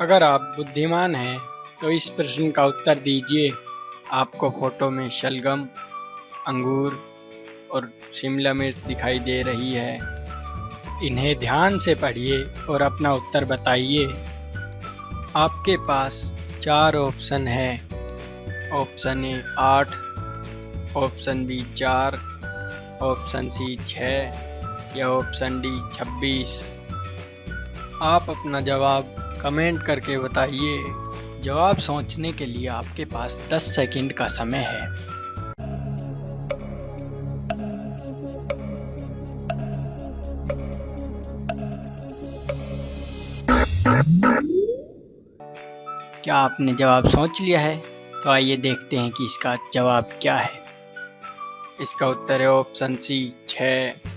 अगर आप बुद्धिमान हैं तो इस प्रश्न का उत्तर दीजिए। आपको फ़ोटो में शलगम, अंगूर और शिमला मिर्च दिखाई दे रही है। इन्हें ध्यान से पढ़िए और अपना उत्तर बताइए। आपके पास चार ऑप्शन है। ऑप्शन ए आठ, ऑप्शन बी चार, ऑप्शन सी छः या ऑप्शन डी छब्बीस। आप अपना जवाब कमेंट करके बताइए। जवाब सोचने के लिए आपके पास 10 सेकंड का समय है। क्या आपने जवाब सोच लिया है? तो आइए देखते हैं कि इसका जवाब क्या है। इसका उत्तर है ऑप्शन सी छः